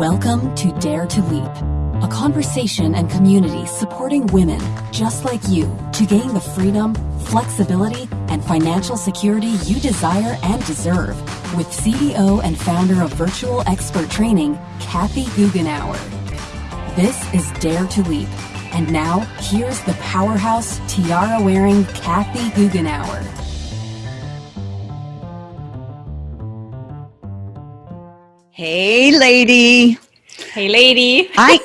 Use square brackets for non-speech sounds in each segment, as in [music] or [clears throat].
Welcome to Dare to Leap, a conversation and community supporting women just like you to gain the freedom, flexibility, and financial security you desire and deserve with CEO and founder of Virtual Expert Training, Kathy Goughenour. This is Dare to Leap. And now, here's the powerhouse tiara wearing Kathy Goughenour. Hey, lady. Hey, lady. Hi. [laughs]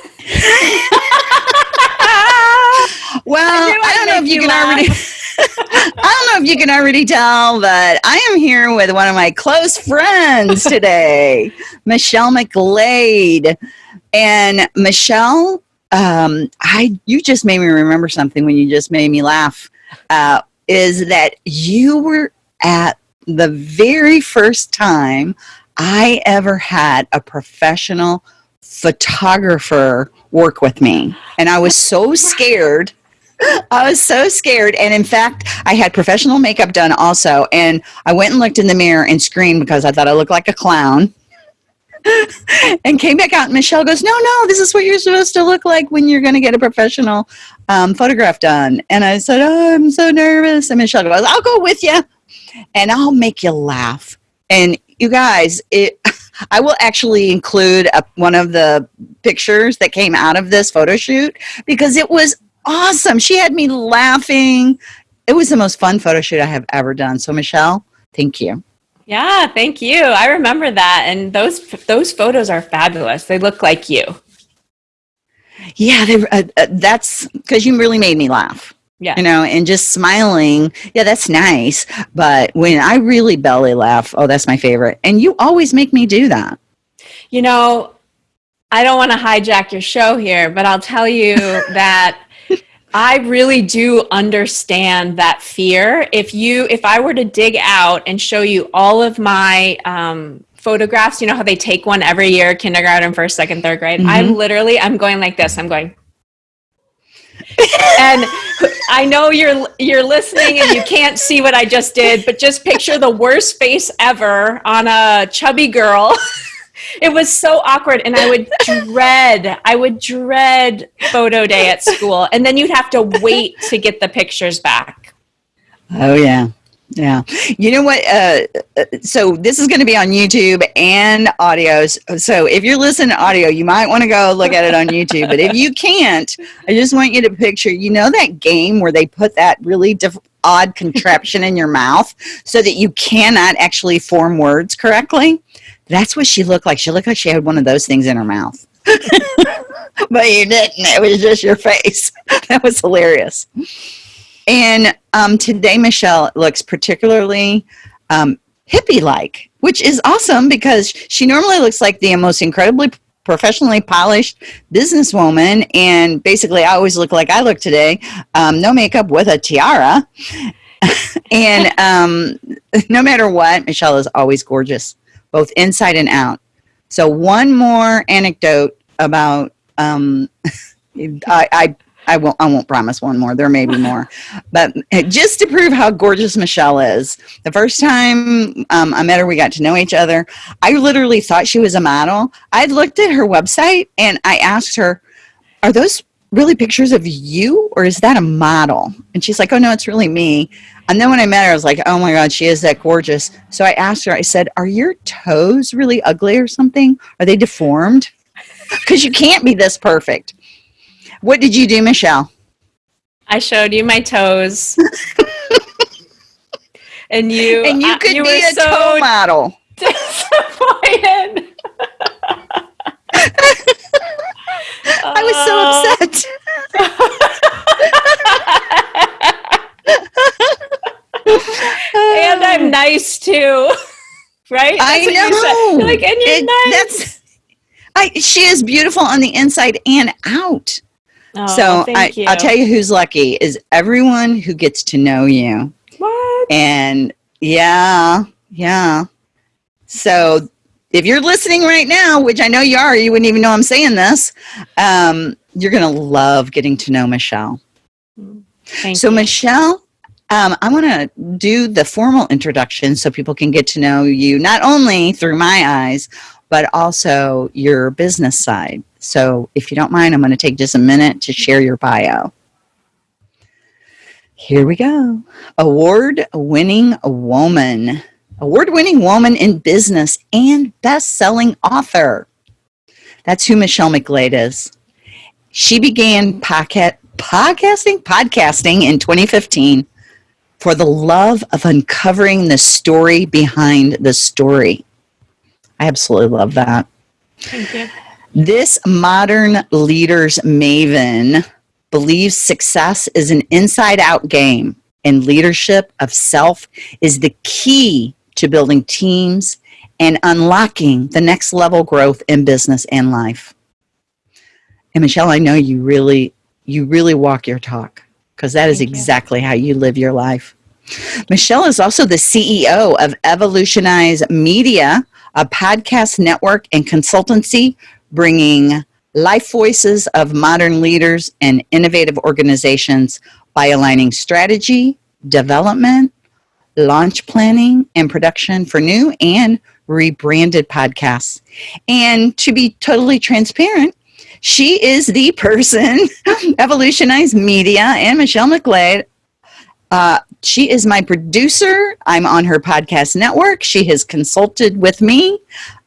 well, I, I don't know if you, you can laugh. already. [laughs] I don't know if you can already tell, but I am here with one of my close friends [laughs] today, Michelle McGlade. And Michelle, um, I you just made me remember something when you just made me laugh. Uh, is that you were at the very first time I ever had a professional photographer work with me. And I was so scared. I was so scared. And in fact, I had professional makeup done also. And I went and looked in the mirror and screamed because I thought I looked like a clown. [laughs] and came back out and Michelle goes, no, no, this is what you're supposed to look like when you're going to get a professional um, photograph done. And I said, oh, I'm so nervous. And Michelle goes, I'll go with you and I'll make you laugh. And you guys, it, [laughs] I will actually include a, one of the pictures that came out of this photo shoot because it was awesome. She had me laughing. It was the most fun photo shoot I have ever done. So Michelle, thank you. Yeah, thank you. I remember that. And those, those photos are fabulous. They look like you. Yeah, they, uh, uh, that's because you really made me laugh yeah. You know and just smiling. Yeah that's nice. But when i really belly laugh oh that's my favorite. And you always make me do that. You know i don't want to hijack your show here but i'll tell you [laughs] that i really do understand that fear. If you if i were to dig out and show you all of my um, photographs you know how they take one every year kindergarten first second third grade? Mm-hmm. i'm literally i'm going like this. I'm going and I know you're you're listening and you can't see what I just did, but just picture the worst face ever on a chubby girl. [laughs] it was so awkward and I would dread I would dread photo day at school and then you'd have to wait to get the pictures back. Oh yeah. Yeah. You know what? Uh, uh so this is going to be on YouTube and audio. So if you're listening to audio, you might want to go look at it on YouTube. but if you can't, I just want you to picture, you know, that game where they put that really odd contraption in your mouth so that you cannot actually form words correctly. That's what she looked like. She looked like she had one of those things in her mouth. [laughs] but you didn't. It was just your face. [laughs] that was hilarious. And um, today, Michelle looks particularly um, hippie-like, which is awesome because she normally looks like the most incredibly professionally polished businesswoman. And basically, I always look like I look today, um, no makeup with a tiara. [laughs] and um, no matter what, Michelle is always gorgeous, both inside and out. So one more anecdote about um, [laughs] I, I I won't, I won't promise one more. There may be more. [laughs] but eh, just to prove how gorgeous Michelle is, the first time um, I met her, we got to know each other. I literally thought she was a model. I looked at her website and I asked her, are those really pictures of you or is that a model? And she's like, oh no, it's really me. And then when I met her, I was like, oh my God, she is that gorgeous. So I asked her, I said, are your toes really ugly or something? Are they deformed? [laughs] Because you can't be this perfect. What did you do, Michelle? I showed you my toes. [laughs] and you and you uh, could you be a so toe model. [laughs] Disappointed. [laughs] I was so uh. upset. and I'm nice too. Right? That's I know. Like, and you're it, nice. That's, I, she is beautiful on the inside and out. Oh, so I, you. I'll tell you who's lucky is everyone who gets to know you. What? And yeah, yeah. So if you're listening right now, which I know you are, you wouldn't even know I'm saying this, um, you're going to love getting to know Michelle. Thank so you. Michelle, um, I want to do the formal introduction so people can get to know you, not only through my eyes, but also your business side. So, if you don't mind, I'm going to take just a minute to share your bio. Here we go. Award winning woman, award winning woman in business and best selling author. That's who Michelle McGlade is. She began podcast, podcasting, podcasting in 2015 for the love of uncovering the story behind the story. I absolutely love that. Thank you. This modern leaders maven believes success is an inside out game and leadership of self is the key to building teams and unlocking the next level growth in business and life. And Michelle, I know you really you really walk your talk because that is Thank you. exactly how you live your life. Michelle is also the CEO of Evolutionize Media, a podcast network and consultancy bringing life voices of modern leaders and innovative organizations by aligning strategy, development, launch planning, and production for new and rebranded podcasts. And to be totally transparent, she is the person, [laughs] Evolutionized Media, and Michelle McGlade. Uh, she is my producer. I'm on her podcast network. She has consulted with me.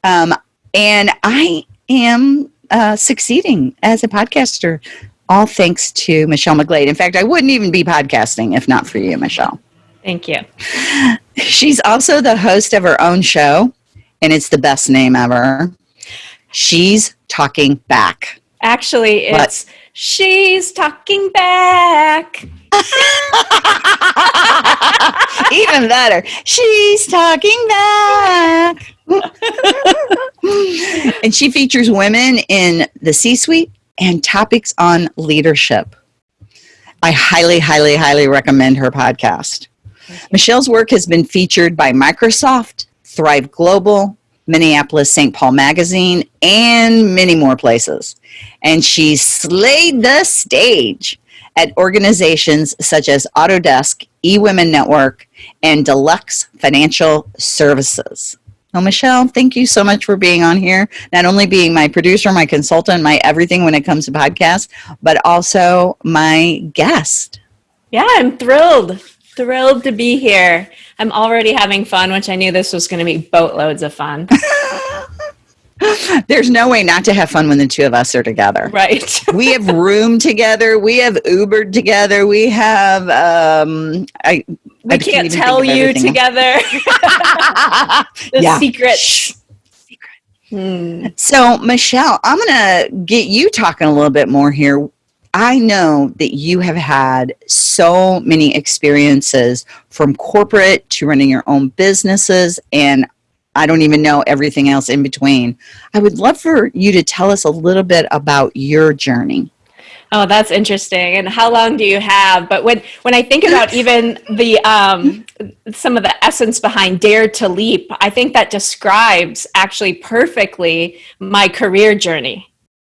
Um, and I am uh, succeeding as a podcaster, all thanks to Michelle McGlade. In fact, I wouldn't even be podcasting if not for you, Michelle. Thank you. She's also the host of her own show, and it's the best name ever. She's Talking Back. Actually, it's she's talking back. [laughs] Even better. She's talking back. [laughs] and she features women in the C suite and topics on leadership. I highly, highly, highly recommend her podcast. Michelle's work has been featured by Microsoft, Thrive Global, Minneapolis St. Paul Magazine, and many more places. And she slayed the stage at organizations such as Autodesk, eWomen Network, and Deluxe Financial Services. Well, Michelle, thank you so much for being on here. Not only being my producer, my consultant, my everything when it comes to podcasts, but also my guest. Yeah, I'm thrilled. Thrilled to be here. I'm already having fun, which I knew this was going to be boatloads of fun. [laughs] [laughs] There's no way not to have fun when the two of us are together. right. [laughs] we have room together. We have Ubered together. We have um I We I can't tell you together [laughs] the Yeah. secrets. Shh. Hmm. So, Michelle, I'm going to get you talking a little bit more here. I know that you have had so many experiences from corporate to running your own businesses, and I don't even know everything else in between. I would love for you to tell us a little bit about your journey. Oh, that's interesting. And how long do you have? But when when I think about [laughs] even the um, some of the essence behind Dare to Leap, I think that describes actually perfectly my career journey.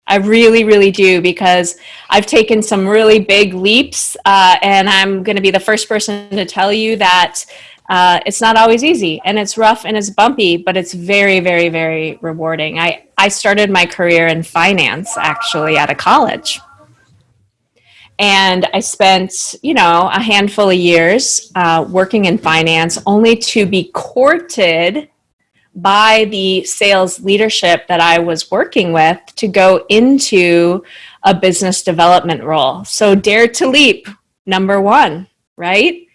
I really, really do because I've taken some really big leaps, uh, and I'm going to be the first person to tell you that uh, it's not always easy, and it's rough and it's bumpy, but it's very, very, very rewarding. I I started my career in finance actually out of college and I spent, you know, a handful of years uh, working in finance, only to be courted by the sales leadership that I was working with to go into a business development role. So, dare to leap, number one, right?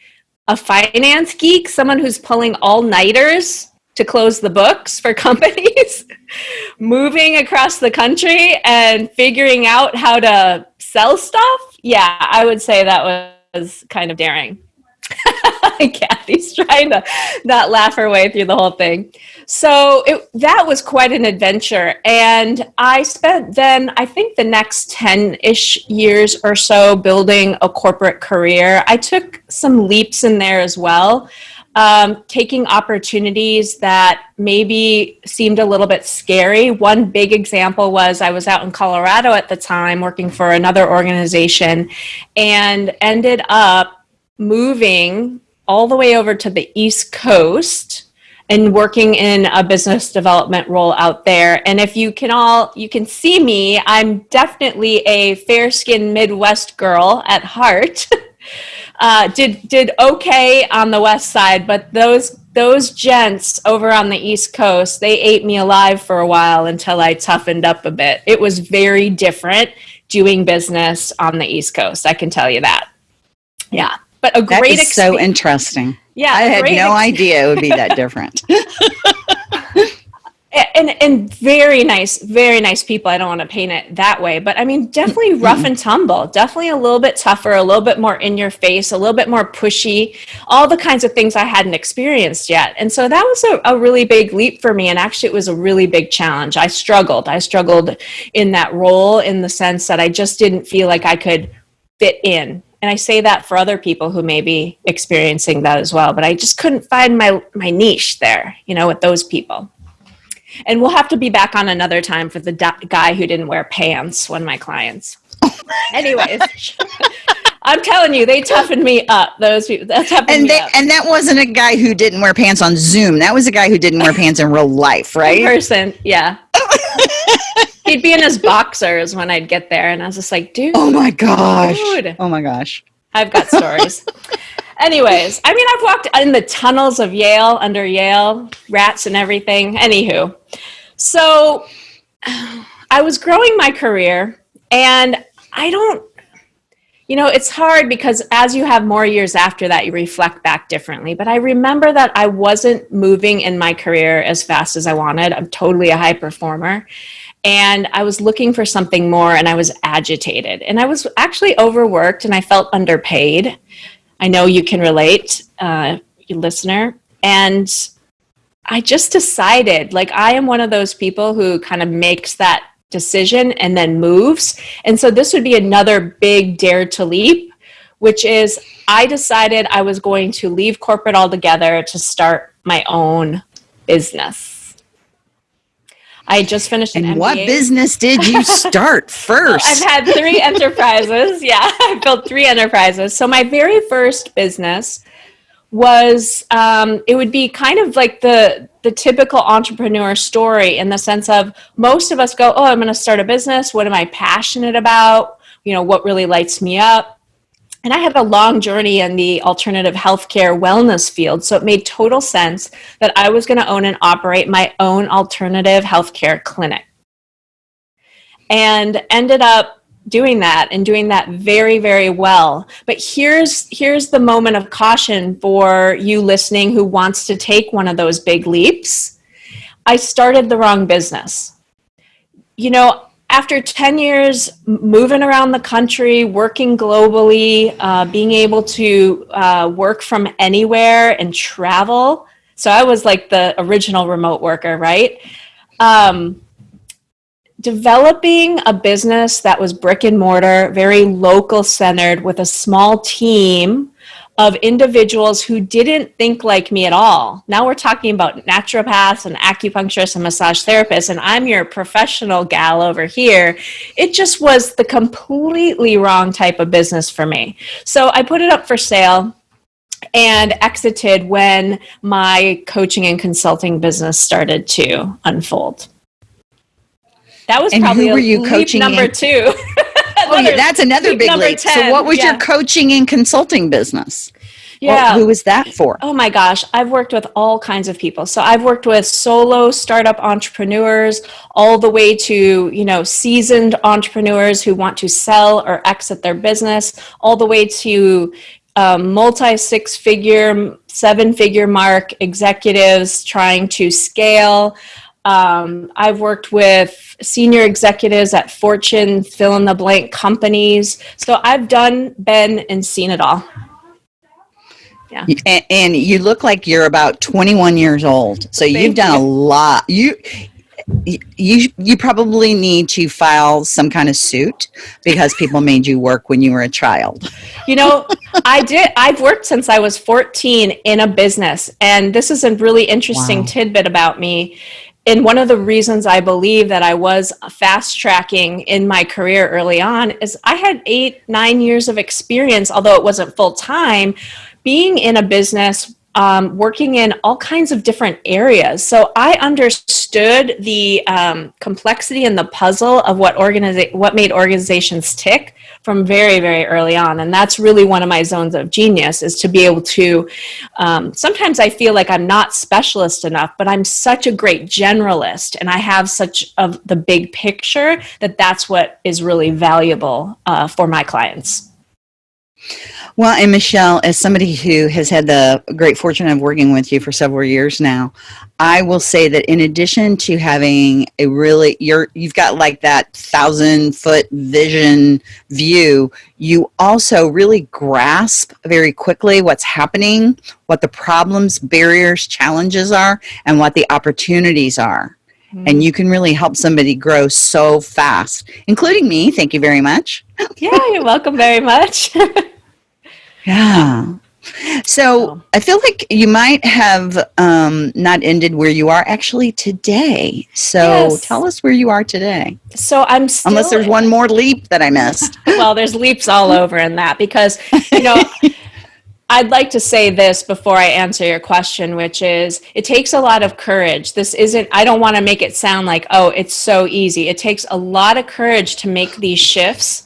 A finance geek, someone who's pulling all nighters to close the books for [laughs] companies, moving across the country and figuring out how to sell stuff. Yeah, I would say that was kind of daring. [laughs] Kathy's trying to not laugh her way through the whole thing. So it, that was quite an adventure. And I spent then, I think, the next 10 ish years or so building a corporate career. I took some leaps in there as well um, taking opportunities that maybe seemed a little bit scary. One big example was I was out in Colorado at the time working for another organization and ended up moving all the way over to the East Coast and working in a business development role out there. And if you can all, you can see me, I'm definitely a fair-skinned Midwest girl at heart. [laughs] uh, did did okay on the west side, but those those gents over on the east coast, they ate me alive for a while until I toughened up a bit. It was very different doing business on the east coast. I can tell you that. Yeah, but a That great is so interesting. yeah, I had no idea it would be that [laughs] different. [laughs] and and very nice very nice people. I don't want to paint it that way but i mean definitely mm-hmm. rough and tumble. Definitely a little bit tougher a little bit more in your face a little bit more pushy. All the kinds of things i hadn't experienced yet. And so that was a, a really big leap for me and actually it was a really big challenge. I struggled. I struggled in that role in the sense that i just didn't feel like i could fit in. And i say that for other people who may be experiencing that as well but i just couldn't find my my niche there you know with those people and we'll have to be back on another time for the guy who didn't wear pants, one of my clients. [laughs] Anyways, I'm telling you, they toughened me up. Those people, that toughened and me they, up. and that wasn't a guy who didn't wear pants on Zoom. That was a guy who didn't wear pants in real life, In right? person, yeah. [laughs] He'd be in his boxers when I'd get there, and I was just like, dude, Oh my gosh. Dude. Oh my gosh. I've got stories. [laughs] Anyways, I mean, I've walked in the tunnels of Yale, under Yale, rats and everything. Anywho, so [sighs] I was growing my career, and I don't, you know, it's hard because as you have more years after that, you reflect back differently. But I remember that I wasn't moving in my career as fast as I wanted. I'm totally a high performer and I was looking for something more and I was agitated and I was actually overworked and I felt underpaid. I know you can relate, uh, you listener. And I just decided like I am one of those people who kind of makes that decision and then moves. And so this would be another big dare to leap, which is I decided I was going to leave corporate altogether to start my own business. I just finished an And what business did you [laughs] start first? I've had three enterprises. [laughs] Yeah, I built three enterprises. So my very first business was um, it would be kind of like the the typical entrepreneur story in the sense of most of us go, oh, I'm going to start a business. What am I passionate about? You know, what really lights me up? And I had a long journey in the alternative healthcare wellness field. So it made total sense that I was going to own and operate my own alternative healthcare clinic. And ended up doing that and doing that very very well but here's here's the moment of caution for you listening who wants to take one of those big leaps i started the wrong business you know after 10 years moving around the country working globally uh, being able to uh, work from anywhere and travel. So i was like the original remote worker right? Um, developing a business that was brick and mortar, very local centered, with a small team of individuals who didn't think like me at all. Now we're talking about naturopaths and acupuncturists and massage therapists, and I'm your professional gal over here. It just was the completely wrong type of business for me. So I put it up for sale and exited when my coaching and consulting business started to unfold. That was And who probably were you coaching number in? two. [laughs] oh, yeah, that's another big leap. So what was yeah. your coaching and consulting business? Yeah. who was that for? Oh my gosh, I've worked with all kinds of people. So I've worked with solo startup entrepreneurs all the way to, you know, seasoned entrepreneurs who want to sell or exit their business, all the way to um, multi six figure, seven figure mark executives trying to scale. Um, I've worked with senior executives at Fortune, fill in the blank companies. So I've done, been, and seen it all. And, and you look like you're about 21 years old. So you've Thank done a lot. You you you probably need to file some kind of suit because people [laughs] made you work when you were a child. You know, I did. I've worked since I was 14 in a business. And this is a really interesting Wow. tidbit about me. And one of the reasons I believe that I was fast tracking in my career early on is I had eight, nine years of experience, although it wasn't full time, being in a business um, working in all kinds of different areas. So I understood the um, complexity and the puzzle of what organiza- what made organizations tick from very, very early on. And that's really one of my zones of genius is to be able to, um, sometimes I feel like I'm not specialist enough, but I'm such a great generalist and I have such of the big picture that that's what is really valuable uh, for my clients. Well, and Michelle, as somebody who has had the great fortune of working with you for several years now, I will say that in addition to having a really you're you've got like that thousand foot vision view, you also really grasp very quickly what's happening, what the problems, barriers, challenges are, and what the opportunities are. Mm-hmm. And you can really help somebody grow so fast, including me. Thank you very much. [laughs] yeah, you're welcome very much. [laughs] Yeah. So I feel like you might have um, not ended where you are actually today. So yes. tell us where you are today. So I'm still, unless there's one more leap that I missed. [laughs] well, there's leaps all over in that because you know. I'd like to say this before I answer your question, which is it takes a lot of courage. This isn't, I don't want to make it sound like, oh, it's so easy. It takes a lot of courage to make these shifts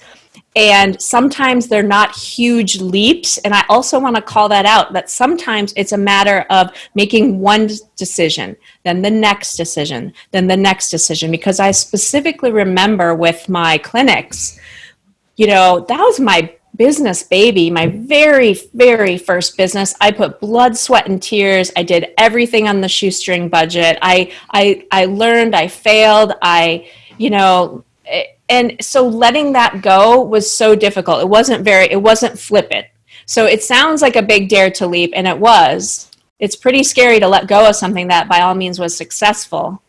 and sometimes they're not huge leaps. And I also want to call that out that sometimes it's a matter of making one decision, then the next decision, then the next decision. Because I specifically remember with my clinics, you know, that was my business baby, my very, very first business. I put blood, sweat, and tears. I did everything on the shoestring budget. I, I, I learned, I failed, I, you know, eh, and so letting that go was so difficult. It wasn't very, it wasn't flippant. So it sounds like a big dare to leap, and it was. It's pretty scary to let go of something that by all means was successful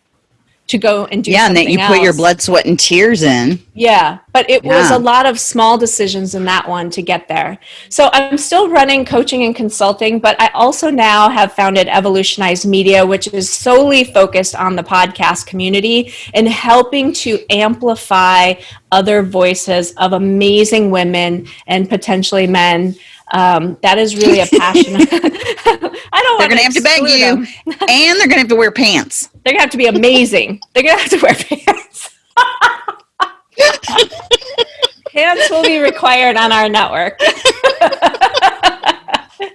to go and do yeah and that you else. put your blood sweat and tears in yeah but it yeah. was a lot of small decisions in that one to get there so i'm still running coaching and consulting but i also now have founded evolutionized media which is solely focused on the podcast community and helping to amplify other voices of amazing women and potentially men um, that is really a passion. [laughs] [laughs] I don't. They're going to have to beg you, [laughs] and they're going to have to wear pants. They're going to have to be amazing. They're going to have to wear pants. pants will be required on our network.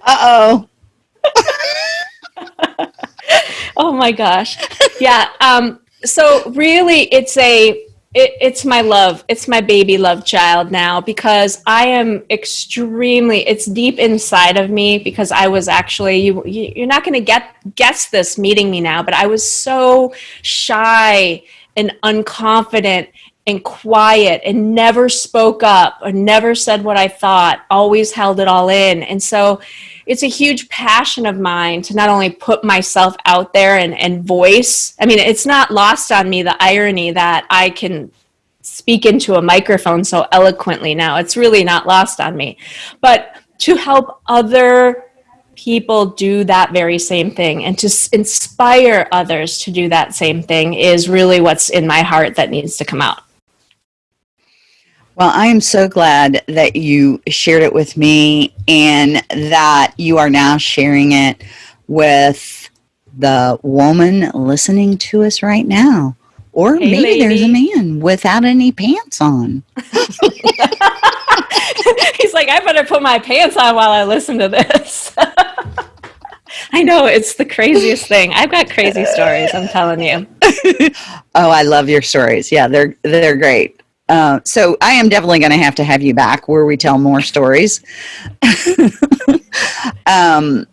uh oh. oh my gosh. Yeah. Um, so really, it's a it, it's my love. It's my baby love child now because I am extremely. It's deep inside of me because I was actually you. You're not going to get guess this meeting me now, but I was so shy and unconfident and quiet and never spoke up or never said what I thought. Always held it all in, and so it's a huge passion of mine to not only put myself out there and, and voice. I mean, it's not lost on me the irony that I can speak into a microphone so eloquently now. It's really not lost on me. But to help other people do that very same thing and to inspire others to do that same thing is really what's in my heart that needs to come out. Well, I am so glad that you shared it with me and that you are now sharing it with the woman listening to us right now. Or hey, maybe lady. there's a man without any pants on. [laughs] [laughs] He's like, I better put my pants on while I listen to this. [laughs] I know it's the craziest thing. I've got crazy stories. I'm telling you. oh, I love your stories. Yeah, they're they're great. Uh, so I am definitely going to have to have you back where we tell more stories. [laughs] um,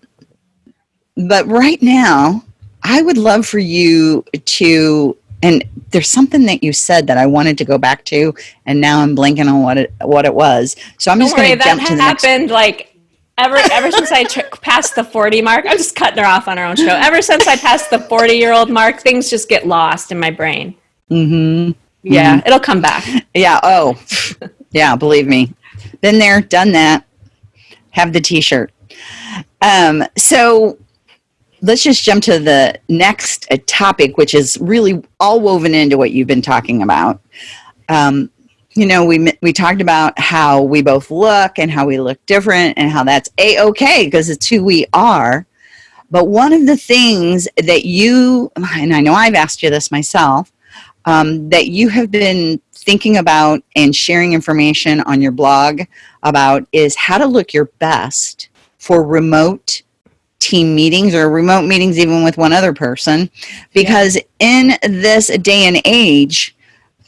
but right now, I would love for you to, and there's something that you said that I wanted to go back to, and now I'm blanking on what it what it was. So I'm just going to jump to the next. That happened like ever ever since I [laughs] passed the 40 mark. I'm just cutting her off on her own show. Ever since I passed the 40 year old mark, things just get lost in my brain. Mm-hmm. Yeah, mm-hmm. it'll come back. Yeah. Oh, [laughs] yeah. Believe me, been there, done that. Have the T-shirt. Um, so let's just jump to the next uh, topic, which is really all woven into what you've been talking about. Um, you know, we we talked about how we both look and how we look different, and how that's a okay because it's who we are. But one of the things that you, and I know I've asked you this myself, um, that you have been thinking about and sharing information on your blog about is how to look your best for remote team meetings or remote meetings even with one other person. Because in this day and age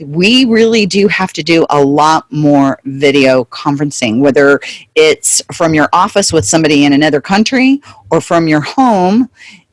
we really do have to do a lot more video conferencing whether it's from your office with somebody in another country or from your home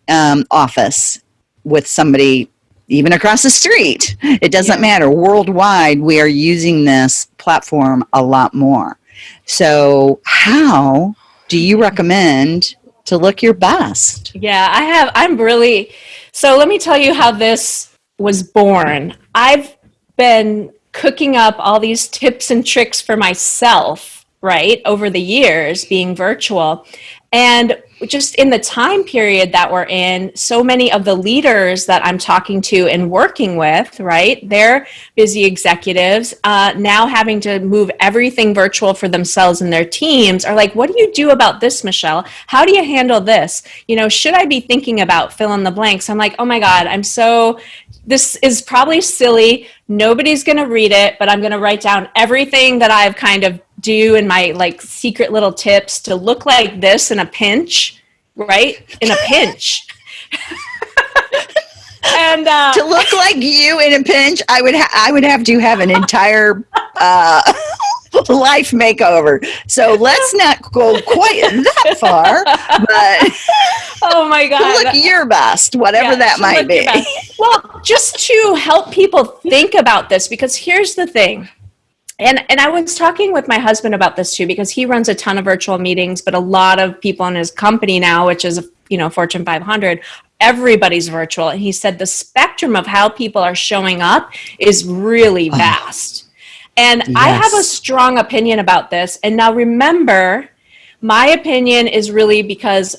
um, office with somebody even across the street it doesn't Yeah. matter worldwide we are using this platform a lot more so how do you recommend to look your best Yeah, I have. I'm really. So let me tell you how this was born. I've been cooking up all these tips and tricks for myself, right, over the years being virtual. And just in the time period that we're in, so many of the leaders that I'm talking to and working with, right, they're busy executives uh, now having to move everything virtual for themselves and their teams are like, what do you do about this, Michelle? How do you handle this? You know, should I be thinking about fill in the blanks? I'm like, oh my God, I'm so, this is probably silly. Nobody's going to read it, but I'm going to write down everything that I've kind of do in my like secret little tips to look like this in a pinch, right? In a pinch. [laughs] and uh, to look like you in a pinch i would ha- i would have to have an entire uh, [laughs] life makeover so let's not go quite that far but [laughs] oh my God. look your best whatever Yeah, that might be. Well, just to help people think about this, because here's the thing. And, and I was talking with my husband about this too, because he runs a ton of virtual meetings, but a lot of people in his company now, which is, you know, Fortune 500, everybody's virtual. And he said the spectrum of how people are showing up is really oh. vast. And I have a strong opinion about this. And now remember, my opinion is really because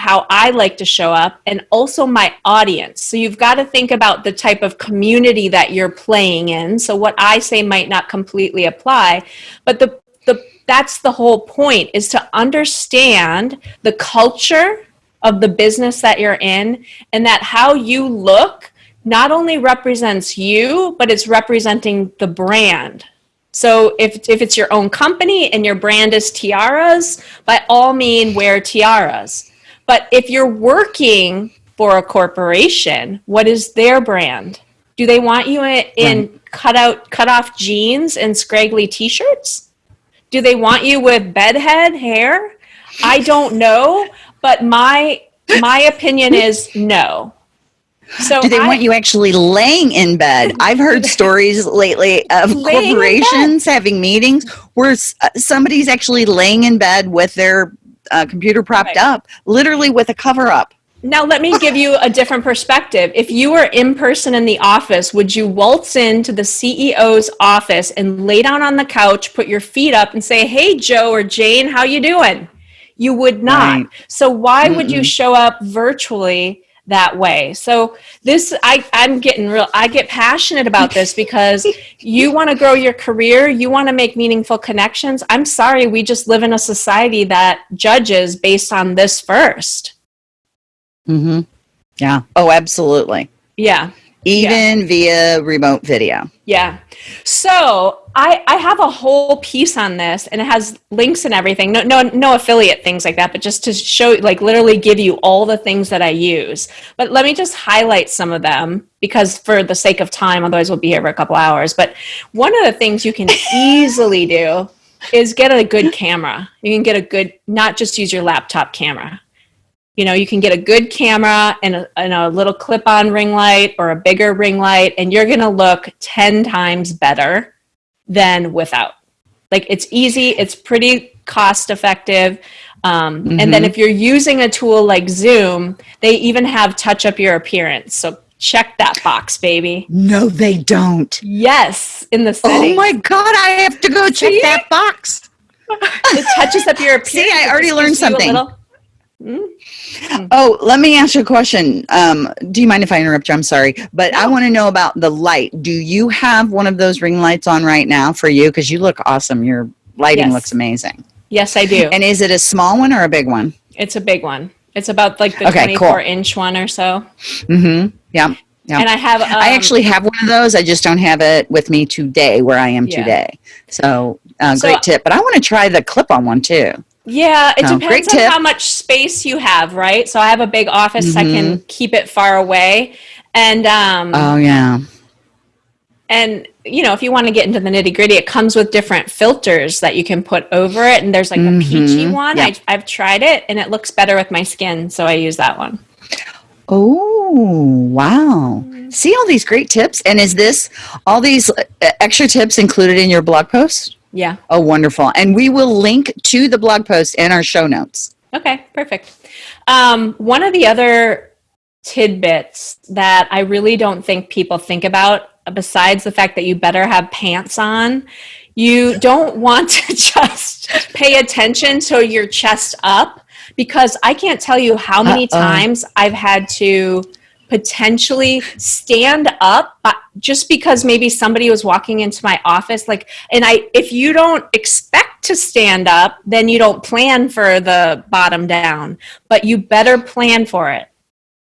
how I like to show up and also my audience. So you've got to think about the type of community that you're playing in. So what I say might not completely apply, but the the that's the whole point is to understand the culture of the business that you're in and that how you look not only represents you, but it's representing the brand. So if, if it's your own company and your brand is tiaras, by all means wear tiaras. But if you're working for a corporation, what is their brand? Do they want you in, in cut out cut off jeans and scraggly t-shirts? Do they want you with bedhead hair? I don't know, but my my opinion is no. So do they I- want you actually laying in bed i've heard [laughs] stories lately of Laying in bed. corporations having meetings where uh, somebody's actually laying in bed with their uh, computer propped Right. up literally with a cover up Now, let me give you a different perspective. If you were in person in the office, would you waltz into the CEO's office and lay down on the couch, put your feet up, and say, "Hey, Joe or Jane, how you doing?" You would not. Right. So why would you show up virtually that way? So this, I, I'm getting real. I get passionate about [laughs] this because you want to grow your career, you want to make meaningful connections. I'm sorry, we just live in a society that judges based on this first. mm-hmm. yeah oh absolutely Yeah. Even via remote video Yeah. So I I have a whole piece on this and it has links and everything. No no no affiliate things like that, but just to show like literally give you all the things that I use. But let me just highlight some of them because for the sake of time, otherwise we'll be here for a couple hours. But one of the things you can [laughs] easily do is get a good camera. You can get a good not just use your laptop camera. You know, you can get a good camera and a, and a little clip on ring light or a bigger ring light, and you're going to look 10 times better than without. Like it's easy, it's pretty cost effective. Um, And then if you're using a tool like Zoom, they even have touch up your appearance. So check that box, baby. no they don't Yes, in the oh my god i have to go check that box it touches up your appearance. [laughs] See, I already learned gives you a something. little- Oh, let me ask you a question. Um, do you mind if I interrupt you? I'm sorry, but I want to know about the light. Do you have one of those ring lights on right now for you? Because you look awesome. Your lighting Yes. looks amazing. Yes, I do. And is it a small one or a big one? It's a big one. It's about like the Okay, 24 cool. inch one or so. Mm-hmm. Yeah. Yeah. And I have. Um, I actually have one of those. I just don't have it with me today where I am Yeah. today. So, uh, So- great tip. But I want to try the clip on one too. Yeah, it great depends on tip. how much space you have, right? So I have a big office, I can Mm-hmm. keep it far away, and um, Oh, yeah. and you know, if you want to get into the nitty gritty, it comes with different filters that you can put over it, and there's like a peachy one. I, I've tried it, and it looks better with my skin, so I use that one. Oh, wow. See all these great tips. And is this all these uh, extra tips included in your blog post? Yeah. Oh, wonderful. And we will link to the blog post in our show notes. Okay, perfect. Um, one of the other tidbits that I really don't think people think about, besides the fact that you better have pants on, you don't want to [laughs] just pay attention to your chest up because I can't tell you how many Uh-oh. times I've had to potentially stand up just because maybe somebody was walking into my office like and i if you don't expect to stand up then you don't plan for the bottom down but you better plan for it.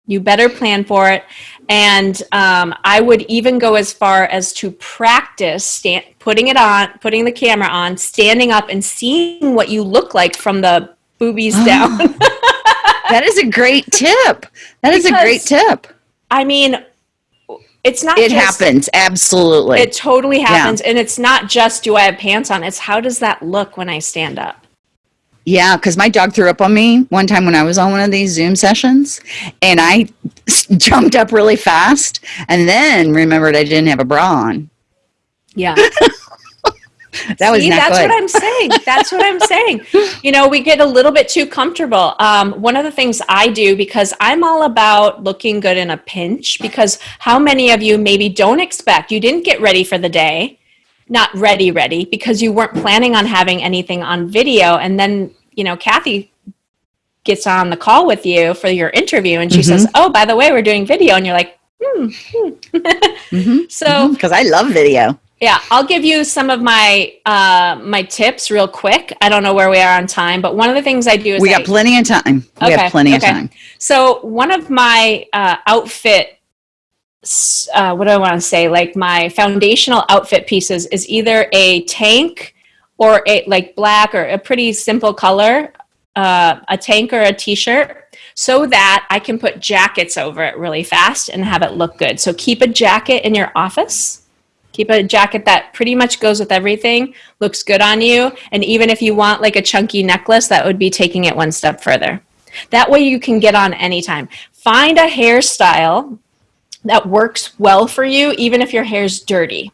You better plan for it. And um, i would even go as far as to practice stand, putting it on putting the camera on standing up and seeing what you look like from the boobies down [laughs] That is a great tip. That is a great tip. i mean it's not It just- happens. Absolutely. It totally happens. And it's not just do I have pants on, it's how does that look when I stand up? Yeah, because my dog threw up on me one time when I was on one of these Zoom sessions, and I jumped up really fast, and then remembered I didn't have a bra on. Yeah. [laughs] [laughs] That was See, that's good. what I'm saying. That's what I'm saying. [laughs] You know, we get a little bit too comfortable. Um, one of the things I do because I'm all about looking good in a pinch, because how many of you maybe don't expect, you didn't get ready for the day, not ready, ready, because you weren't planning on having anything on video. And then, you know, Kathy gets on the call with you for your interview and she Mm-hmm. says, Oh, by the way, we're doing video. And you're like, hmm. hmm. [laughs] So, because I love video. Yeah, I'll give you some of my uh, my tips real quick. I don't know where we are on time, but one of the things I do is We I- got plenty of time. We Okay, have plenty okay. of time. so one of my uh, outfit, uh, what do I want to say? Like my foundational outfit pieces is either a tank or a like black or a pretty simple color, uh, a tank or a t-shirt, so that I can put jackets over it really fast and have it look good. So keep a jacket in your office. Keep a jacket that pretty much goes with everything, looks good on you, and even if you want like a chunky necklace, that would be taking it one step further. That way you can get on anytime. Find a hairstyle that works well for you, even if your hair's dirty.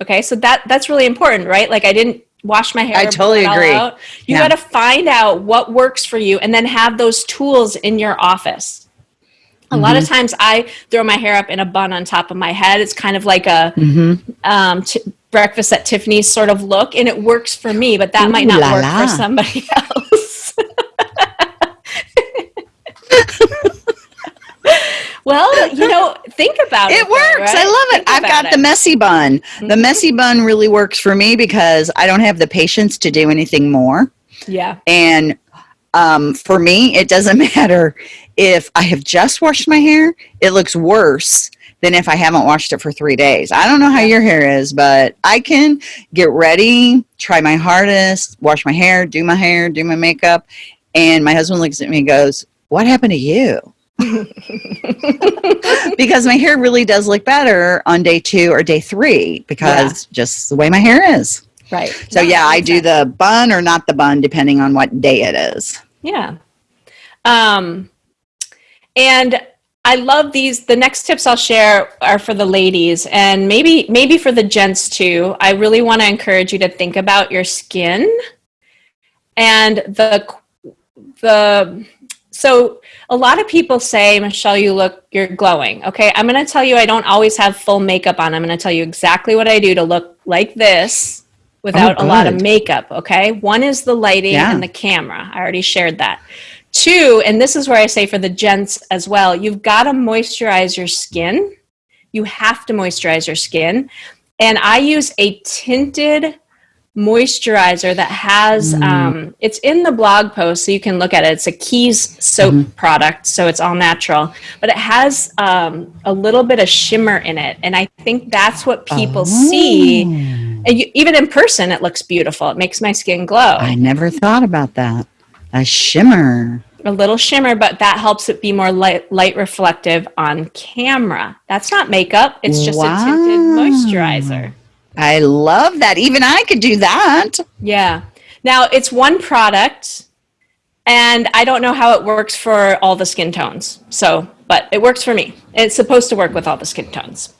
Okay, so that that's really important, right? Like I didn't wash my hair. I totally agree. out. You Yeah. got to find out what works for you, and then have those tools in your office. A lot Mm-hmm. of times, I throw my hair up in a bun on top of my head. It's kind of like a Mm-hmm. um, t- breakfast at Tiffany's sort of look, and it works for me, but that might not la work la. for somebody [laughs] else. [laughs] well, you know, think about it. It though, works. I love it. Think I've got the messy bun. The Mhm. messy bun really works for me because I don't have the patience to do anything more. Yeah. And um, for me, it doesn't [laughs] matter if I have just washed my hair, it looks worse than if I haven't washed it for three days. I don't know how your hair is, but I can get ready, try my hardest, wash my hair, do my hair, do my makeup. And my husband looks at me and goes, What happened to you? [laughs] because my hair really does look better on day two or day three because just the way my hair is. Right. So No, yeah, I do the bun or not the bun depending on what day it is. Yeah. Um, and I love these. The next tips I'll share are for the ladies and maybe maybe for the gents too. I really want to encourage you to think about your skin and the the so a lot of people say michelle you look you're glowing okay i'm going to tell you i don't always have full makeup on i'm going to tell you exactly what i do to look like this without oh, a lot of makeup okay one is the lighting Yeah. and the camera i already shared that two and this is where i say for the gents as well you've got to moisturize your skin you have to moisturize your skin and i use a tinted moisturizer that has Mm. um, it's in the blog post so you can look at it it's a keys soap Mm-hmm. product so it's all natural but it has um, a little bit of shimmer in it and i think that's what people see Oh. and you, even in person it looks beautiful it makes my skin glow I never thought about that. A shimmer. a little shimmer but that helps it be more light, light reflective on camera that's not makeup it's just a tinted moisturizer I love that. Even I could do that. Yeah. Now it's one product, and I don't know how it works for all the skin tones. So, but it works for me. It's supposed to work with all the skin tones,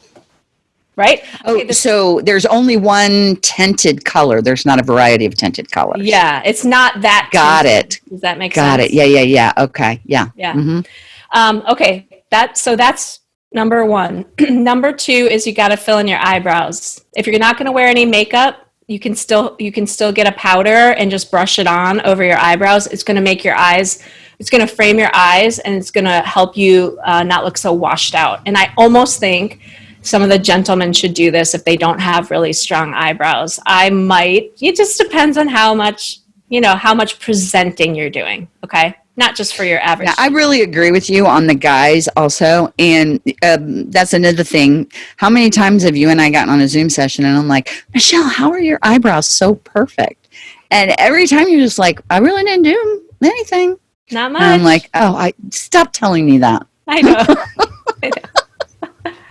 right? Oh, Okay, so there's only one tinted color. There's not a variety of tinted colors. yeah, it's not that. Got tinted. it. Does that make Got sense? it. Yeah, yeah, yeah. Okay. Yeah. Yeah. Mhm. Um, okay. That so that's number one. [clears throat] number two is you got to fill in your eyebrows. If you're not going to wear any makeup, you can still you can still get a powder and just brush it on over your eyebrows. It's going to make your eyes. It's going to frame your eyes and it's going to help you uh, not look so washed out. And I almost think some of the gentlemen should do this if they don't have really strong eyebrows. I might. It just depends on how much you know how much presenting you're doing. Okay, not just for your average. Yeah, I really agree with you on the guys also. And um, that's another thing. How many times have you and I gotten on a Zoom session and I'm like, Michelle, how are your eyebrows so perfect? And every time you're just like, I really didn't do anything. not much. And I'm like, oh, I stop telling me that. I know. [laughs]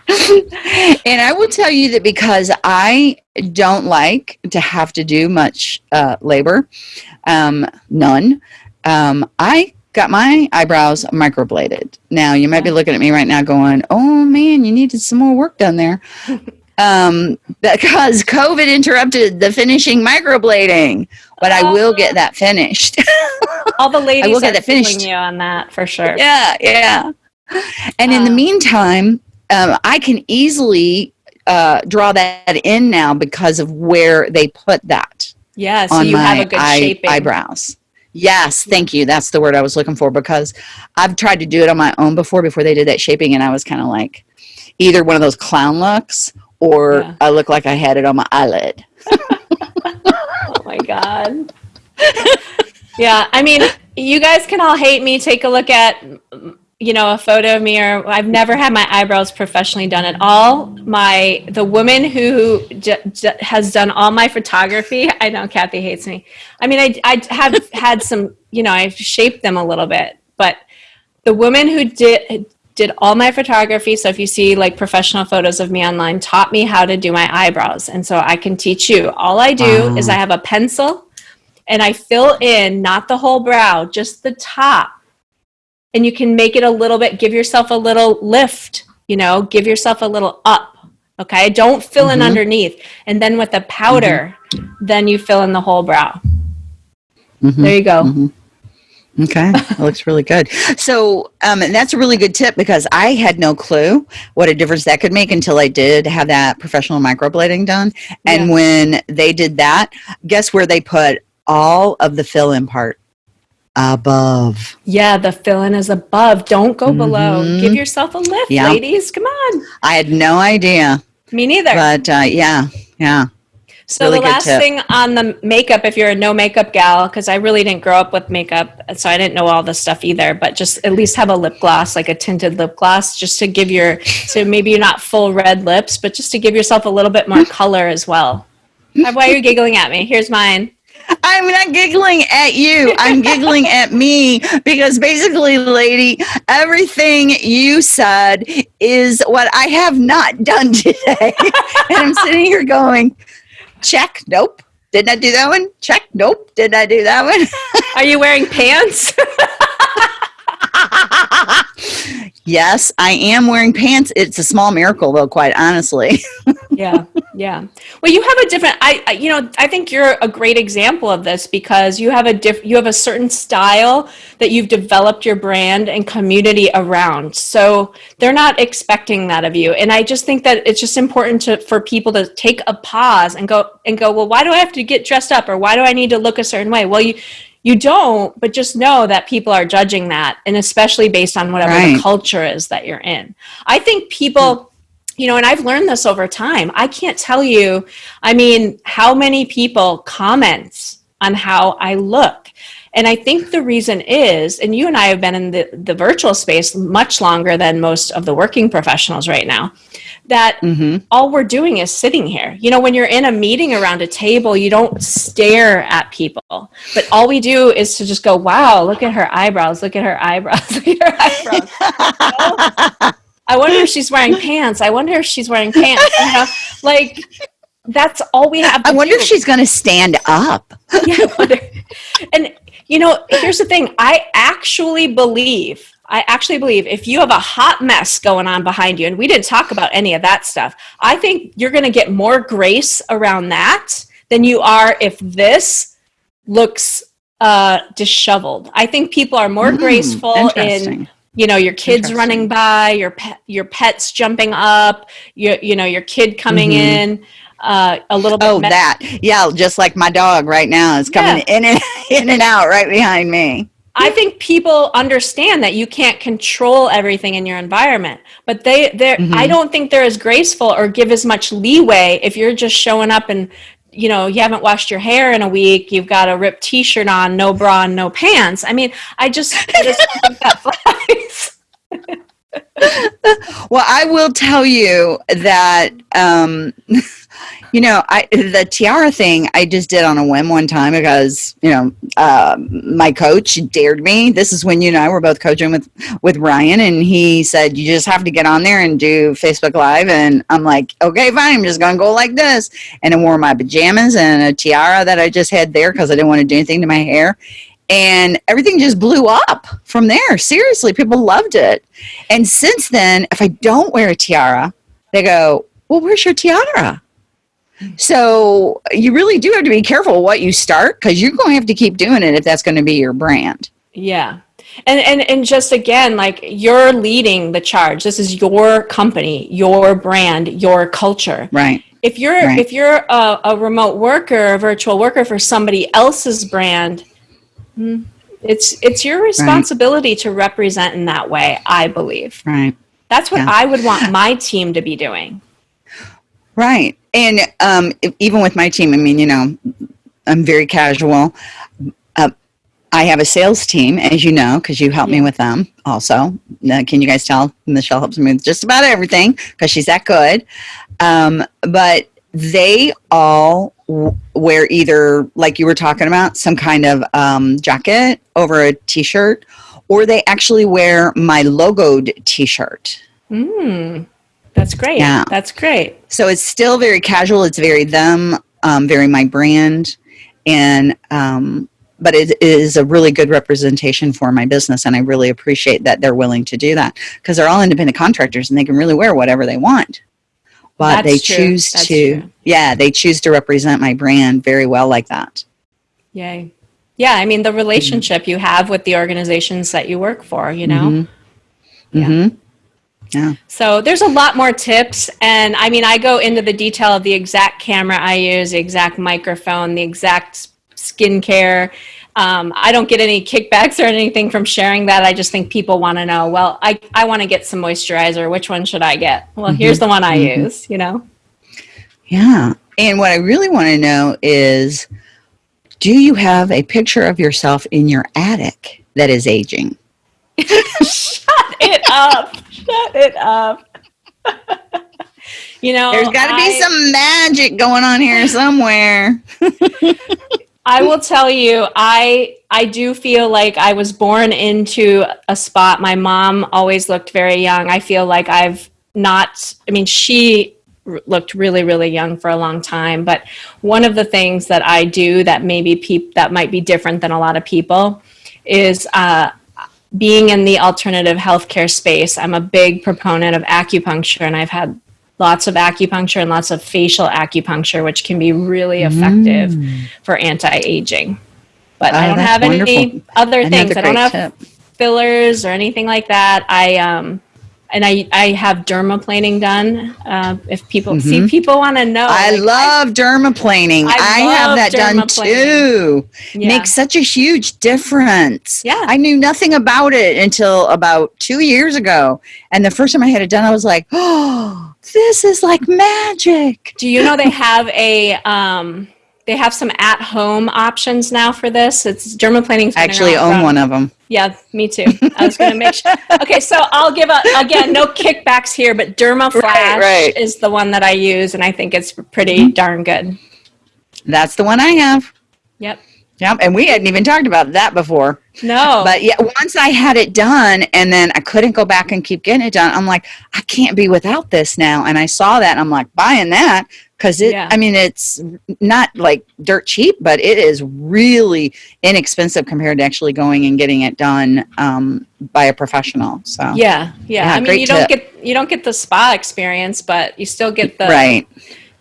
and I will tell you that because I don't like to have to do much uh, labor, um, none, um, I got my eyebrows microbladed. Now, you might be looking at me right now going, oh man, you needed some more work done there. [laughs] um, because COVID interrupted the finishing microblading, but I will get that finished. [laughs] All the ladies I will get are that finished. you on that for sure. yeah, yeah. And in the Uh, meantime, um, I can easily uh, draw that in now because of where they put that Yeah, so on you my have a good eye- shaping. eyebrows. Yes, thank you. That's the word I was looking for because I've tried to do it on my own before before they did that shaping, and I was kind of like either one of those clown looks or Yeah. I look like I had it on my eyelid. [laughs] Oh my god. [laughs] yeah, I mean, you guys can all hate me. Take a look at you know a photo of me or I've never had my eyebrows professionally done at all. My the woman who j- j- has done all my photography, [laughs] I know Kathy hates me. I mean, I I have [laughs] had some, you know, I've shaped them a little bit, but the woman who did did all my photography so if you see like professional photos of me online taught me how to do my eyebrows and so i can teach you all i do Wow. is i have a pencil and i fill in not the whole brow just the top and you can make it a little bit give yourself a little lift you know give yourself a little up okay don't fill in Mhm. underneath and then with the powder then you fill in the whole brow Mhm. there you go Mhm. Okay, that looks really good. So, um, and that's a really good tip because I had no clue what a difference that could make until I did have that professional microblading done. And Yeah. when they did that, guess where they put all of the fill-in part? Above. Yeah, the fill in is above. Don't go below. Mhm. Give yourself a lift, Yeah. ladies. Come on. I had no idea, Me neither. but uh, yeah, yeah. so really the last thing on the makeup, if you're a no makeup gal, because I really didn't grow up with makeup, so I didn't know all this stuff either. But just at least have a lip gloss, like a tinted lip gloss, just to give your so maybe you're not full red lips, but just to give yourself a little bit more [laughs] color as well. Why are you giggling at me? Here's mine. I'm not giggling at you. I'm giggling [laughs] at me because basically, lady, everything you said is what I have not done [laughs] today. and I'm sitting here going, check, nope. Didn't I do that one? Check, nope. Didn't I do that one? Are you wearing pants? [laughs] yes, I am wearing pants. It's a small miracle, though, quite honestly. [laughs] yeah yeah well you have a different I, I you know i think you're a great example of this because you have a diff you have a certain style that you've developed your brand and community around so they're not expecting that of you and i just think that it's just important to for people to take a pause and go and go well why do i have to get dressed up or why do i need to look a certain way well you you don't but just know that people are judging that and especially based on whatever Right. the culture is that you're in i think people you know, and I've learned this over time. I can't tell you, I mean, how many people comment on how I look. And I think the reason is, and you and I have been in the, the virtual space much longer than most of the working professionals right now, that mm-hmm. all we're doing is sitting here. You know, when you're in a meeting around a table, you don't stare at people, but all we do is to just go, wow, look at her eyebrows, look at her eyebrows, [laughs] look at her eyebrows. I wonder if she's wearing pants. I wonder if she's wearing pants. You know, like that's all we have. I wonder do. if she's going to stand up. [laughs] yeah, and you know, here's the thing. I actually believe. I actually believe if you have a hot mess going on behind you, and we didn't talk about any of that stuff, I think you're going to get more grace around that than you are if this looks uh, disheveled. I think people are more mm, graceful in you know your kids running by your pet your pets jumping up your you know your kid coming mm-hmm. in uh, a little bit oh that yeah just like my dog right now is coming yeah. in and [laughs] in and out right behind me I think people understand that you can't control everything in your environment, but they they mm-hmm. I don't think they're as graceful or give as much leeway if you're just showing up and you know you haven't washed your hair in a week, you've got a ripped t-shirt on, no bra and no pants. I mean, I just, I just [laughs] think that flies. [laughs] well, I will tell you that um, [laughs] you know, I the tiara thing I just did on a whim one time because you know uh, my coach dared me. This is when you and I were both coaching with with Ryan, and he said you just have to get on there and do Facebook Live, and I'm like, okay, fine, I'm just gonna go like this, and I wore my pajamas and a tiara that I just had there because I didn't want to do anything to my hair, and everything just blew up from there. Seriously, people loved it. And since then, if I don't wear a tiara, they go, Well, where's your tiara? So you really do have to be careful what you start because you're going to have to keep doing it if that's going to be your brand. Yeah. And, and and just again like you're leading the charge this is your company your brand your culture right if you're right. if you're a, a, remote worker a virtual worker for somebody else's brand hmm, it's it's your responsibility right. to represent in that way i believe right that's what yeah. i would want my team to be doing Right. And um, even with my team, I mean, you know, I'm very casual. Uh, I have a sales team, as you know, because you help me with them also. Uh, can you guys tell? Michelle helps me with just about everything because she's that good. Um, but they all wear either, like you were talking about, some kind of um, jacket over a t shirt, or they actually wear my logoed t shirt. Mm. That's great. Yeah. That's great. So it's still very casual. It's very them, um, very my brand. And, um, but it is a really good representation for my business. And I really appreciate that they're willing to do that because they're all independent contractors and they can really wear whatever they want. But That's they choose to, true. yeah, they choose to represent my brand very well like that. Yay. Yeah. I mean, the relationship mm-hmm. you have with the organizations that you work for, you know? Mm-hmm. Yeah. Mm-hmm. Yeah. So there's a lot more tips. And I mean, I go into the detail of the exact camera I use, the exact microphone, the exact skincare. Um, I don't get any kickbacks or anything from sharing that. I just think people want to know, well, I, I want to get some moisturizer. Which one should I get? Well, mm-hmm. here's the one I mm-hmm. use, you know? Yeah. And what I really want to know is do you have a picture of yourself in your attic that is aging? [laughs] Shut it up. Shut it up. [laughs] you know, there's got to be some magic going on here somewhere. [laughs] I will tell you, I I do feel like I was born into a spot. My mom always looked very young. I feel like I've not. I mean, she looked really really young for a long time but one of the things that i do that maybe peop- that might be different than a lot of people is uh, being in the alternative healthcare space, I'm a big proponent of acupuncture, and I've had lots of acupuncture and lots of facial acupuncture, which can be really effective mm. for anti-aging. But oh, I don't have wonderful. any other Another things. I don't have tip. fillers or anything like that. I um, and I, I have dermaplaning done. Uh, if people mm-hmm. see, people want to know. I like, love I, dermaplaning. I, I have that done too. Yeah. Makes such a huge difference. Yeah. I knew nothing about it until about two years ago. And the first time I had it done, I was like, [gasps] oh, this is like magic. Do you know they have a um, they have some at home options now for this? It's dermaplaning. I actually own one of them. Yeah, me too. I was going to make sure. [laughs] Okay, so I'll give a again no kickbacks here, but DermaFlash right, right. is the one that I use, and I think it's pretty mm-hmm. darn good. That's the one I have. Yep. Yep, and we hadn't even talked about that before. No. But yeah, once I had it done and then I couldn't go back and keep getting it done, I'm like, I can't be without this now. And I saw that and I'm like, buying that because it, yeah. I mean, it's not like dirt cheap, but it is really inexpensive compared to actually going and getting it done um, by a professional. So yeah, yeah. yeah I mean, you don't get you don't get the spa experience, but you still get the right,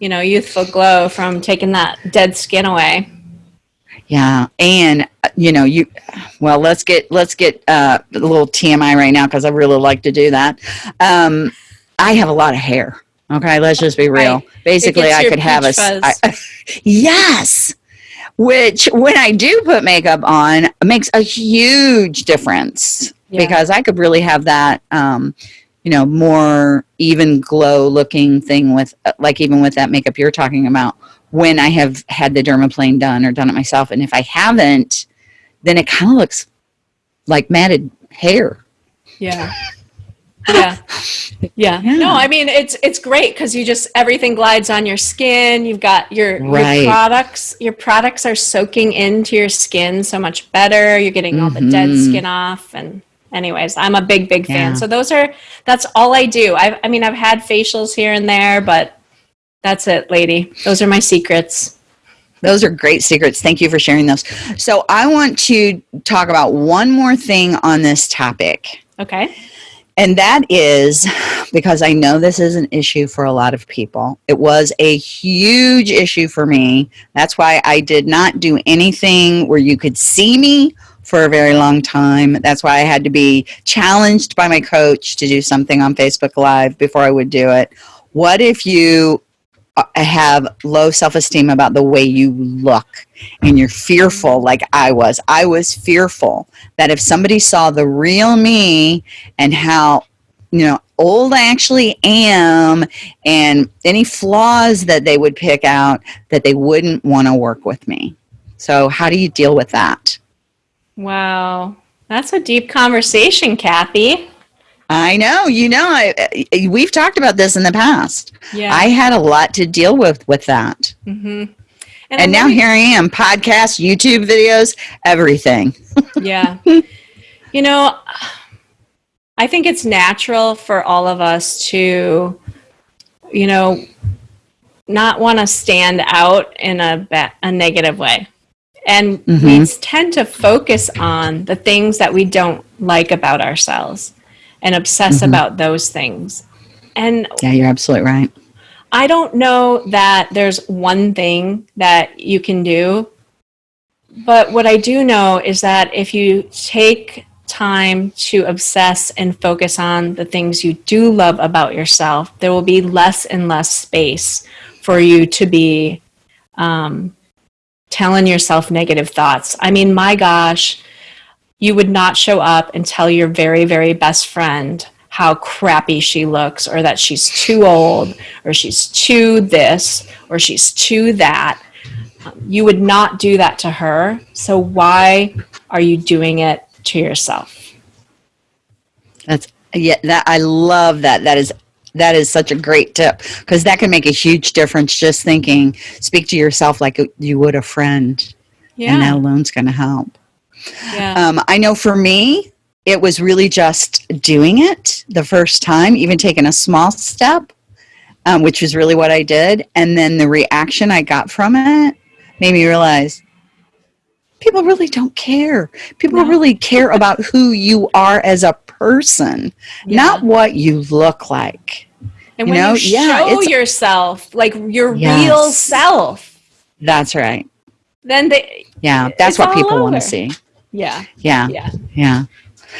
you know, youthful glow from taking that dead skin away. Yeah, and uh, you know, you well, let's get let's get uh, a little TMI right now because I really like to do that. Um, I have a lot of hair. Okay, let's just be real. Right. Basically, I could have a I, [laughs] yes, which when I do put makeup on makes a huge difference yeah. because I could really have that. Um, you know, more even glow looking thing with, uh, like, even with that makeup you're talking about when I have had the dermaplane done or done it myself. And if I haven't, then it kind of looks like matted hair. Yeah. [laughs] yeah. yeah. [laughs] Yeah. No, I mean it's it's great because you just everything glides on your skin. You've got your, right. your products. Your products are soaking into your skin so much better. You're getting all mm-hmm. the dead mm-hmm. skin off and anyways, I'm a big, big fan. Yeah. So those are that's all I do. I I mean I've had facials here and there, but that's it, lady. Those are my secrets. Those are great secrets. Thank you for sharing those. So, I want to talk about one more thing on this topic. Okay. And that is because I know this is an issue for a lot of people. It was a huge issue for me. That's why I did not do anything where you could see me for a very long time. That's why I had to be challenged by my coach to do something on Facebook Live before I would do it. What if you Uh, have low self-esteem about the way you look and you're fearful like I was. I was fearful that if somebody saw the real me and how you know old I actually am and any flaws that they would pick out that they wouldn't want to work with me. So how do you deal with that? Wow. That's a deep conversation, Kathy. I know, you know, I, we've talked about this in the past. Yeah. I had a lot to deal with with that. Mm-hmm. And, and now here I am, podcasts, YouTube videos, everything. [laughs] yeah. You know, I think it's natural for all of us to, you know, not want to stand out in a, ba- a negative way. And mm-hmm. we tend to focus on the things that we don't like about ourselves and obsess mm-hmm. about those things. And yeah, you're absolutely right. I don't know that there's one thing that you can do, but what I do know is that if you take time to obsess and focus on the things you do love about yourself, there will be less and less space for you to be um, telling yourself negative thoughts. I mean, my gosh, you would not show up and tell your very, very best friend how crappy she looks or that she's too old or she's too this or she's too that. Um, you would not do that to her. So why are you doing it to yourself? That's yeah, that I love that. That is that is such a great tip because that can make a huge difference just thinking speak to yourself like you would a friend. Yeah. And that alone's going to help. Yeah. Um, I know for me, it was really just doing it the first time, even taking a small step, um, which was really what I did. And then the reaction I got from it made me realize people really don't care. People no. really care about who you are as a person, yeah. not what you look like. And you when know? you show yeah, yourself, like your yes. real self. That's right. Then they. Yeah, that's what people want to see. Yeah. Yeah. Yeah. Yeah.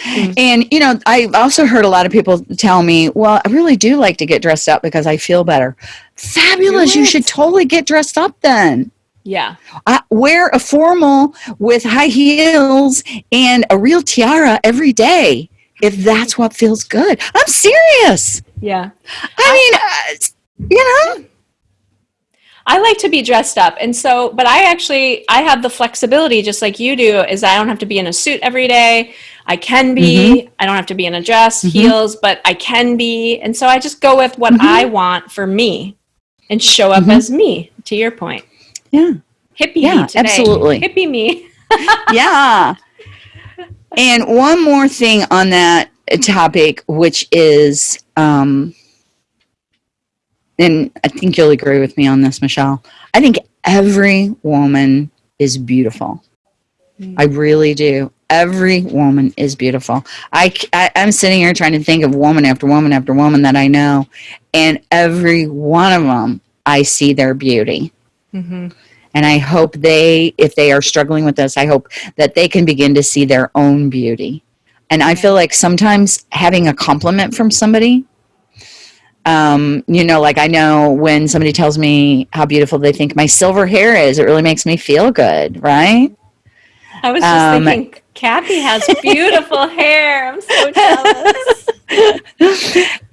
Mm-hmm. And you know, I've also heard a lot of people tell me, "Well, I really do like to get dressed up because I feel better." Fabulous! You should totally get dressed up then. Yeah. I wear a formal with high heels and a real tiara every day if that's what feels good. I'm serious. Yeah. I mean, uh, you know, I like to be dressed up. And so, but I actually, I have the flexibility just like you do is I don't have to be in a suit every day. I can be, mm-hmm. I don't have to be in a dress, mm-hmm. heels, but I can be. And so I just go with what mm-hmm. I want for me and show up as me, to your point. yeah. Hippie Yeah, absolutely. Hippie me. [laughs] yeah. And one more thing on that topic, which is, um, and I think you'll agree with me on this, Michelle. I think every woman is beautiful. I really do. Every woman is beautiful. I, I, am sitting here trying to think of woman after woman after woman that I know, and every one of them, I see their beauty. hmm And I hope they, if they are struggling with this, I hope that they can begin to see their own beauty. And I feel like sometimes having a compliment from somebody, um, you know, like I know when somebody tells me how beautiful they think my silver hair is, it really makes me feel good, right? I was just Um, thinking, Kathy has beautiful [laughs] hair. I'm so jealous.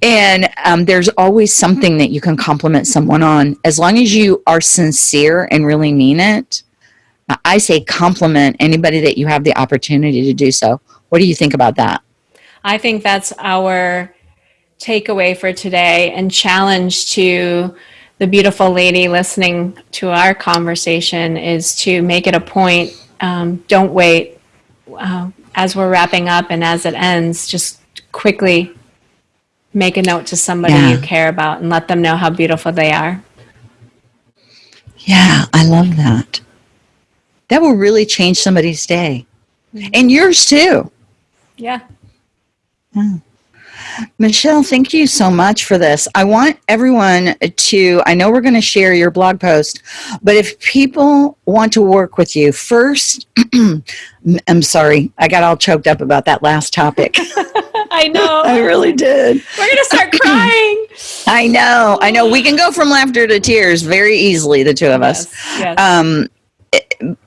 and um, there's always something that you can compliment someone on as long as you are sincere and really mean it I- i say compliment anybody that you have the opportunity to do so what do you think about that I think that's our takeaway for today and challenge to the beautiful lady listening to our conversation is to make it a point. Um, don't wait uh, as we're wrapping up and as it ends, just quickly make a note to somebody Yeah. you care about and let them know how beautiful they are. yeah i love that that will really change somebody's day and yours too Yeah. Michelle, thank you so much for this. I want everyone to, I know we're going to share your blog post, but if people want to work with you, first, [clears throat] I'm sorry, I got all choked up about that last topic. [laughs] I know. I really did. We're going to start [clears throat] crying. I know, I know. We can go from laughter to tears very easily, the two of us. Yes, yes. Um, it-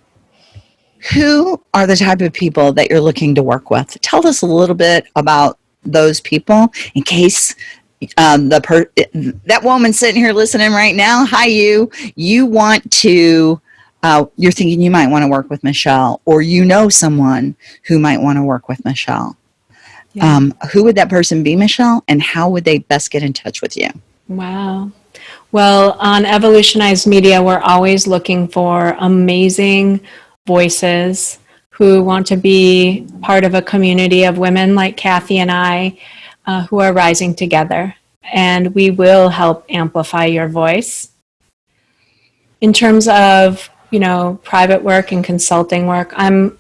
who are the type of people that you're looking to work with? Tell us a little bit about those people in case um, the per- that woman sitting here listening right now. Hi, you. You want to. Uh, you're thinking you might want to work with Michelle, or you know someone who might want to work with Michelle. Yeah. Um, who would that person be, Michelle, and how would they best get in touch with you? Wow. Well, on Evolutionized Media, we're always looking for amazing voices who want to be part of a community of women like Kathy and I uh, who are rising together. And we will help amplify your voice. In terms of, you know, private work and consulting work, I'm,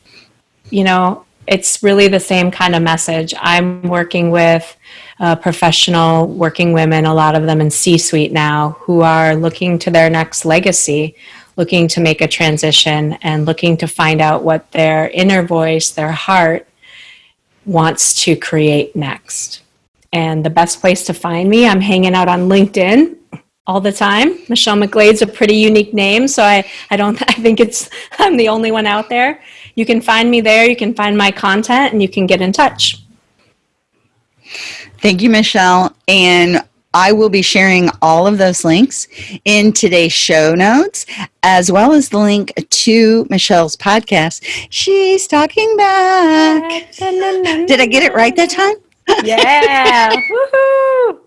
you know, it's really the same kind of message. I'm working with uh, professional working women, a lot of them in C suite now, who are looking to their next legacy, looking to make a transition, and looking to find out what their inner voice, their heart, wants to create next. And the best place to find me, I'm hanging out on LinkedIn all the time. Michelle McGlade's a pretty unique name, so I, I don't [laughs] I think it's I'm the only one out there. You can find me there, you can find my content, and you can get in touch. Thank you, Michelle. And I will be sharing all of those links in today's show notes, as well as the link to Michelle's podcast. She's talking back. Did I get it right that time? Yeah. [laughs]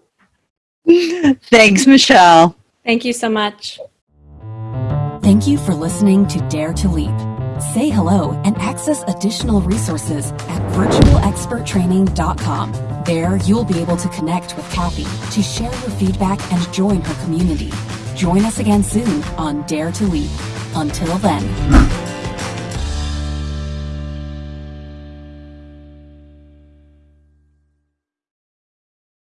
Woohoo! Thanks, Michelle. Thank you so much. Thank you for listening to Dare to Leap. Say hello and access additional resources at virtualexperttraining.com. There, you'll be able to connect with Kathy to share your feedback and join her community. Join us again soon on Dare to Leap. Until then.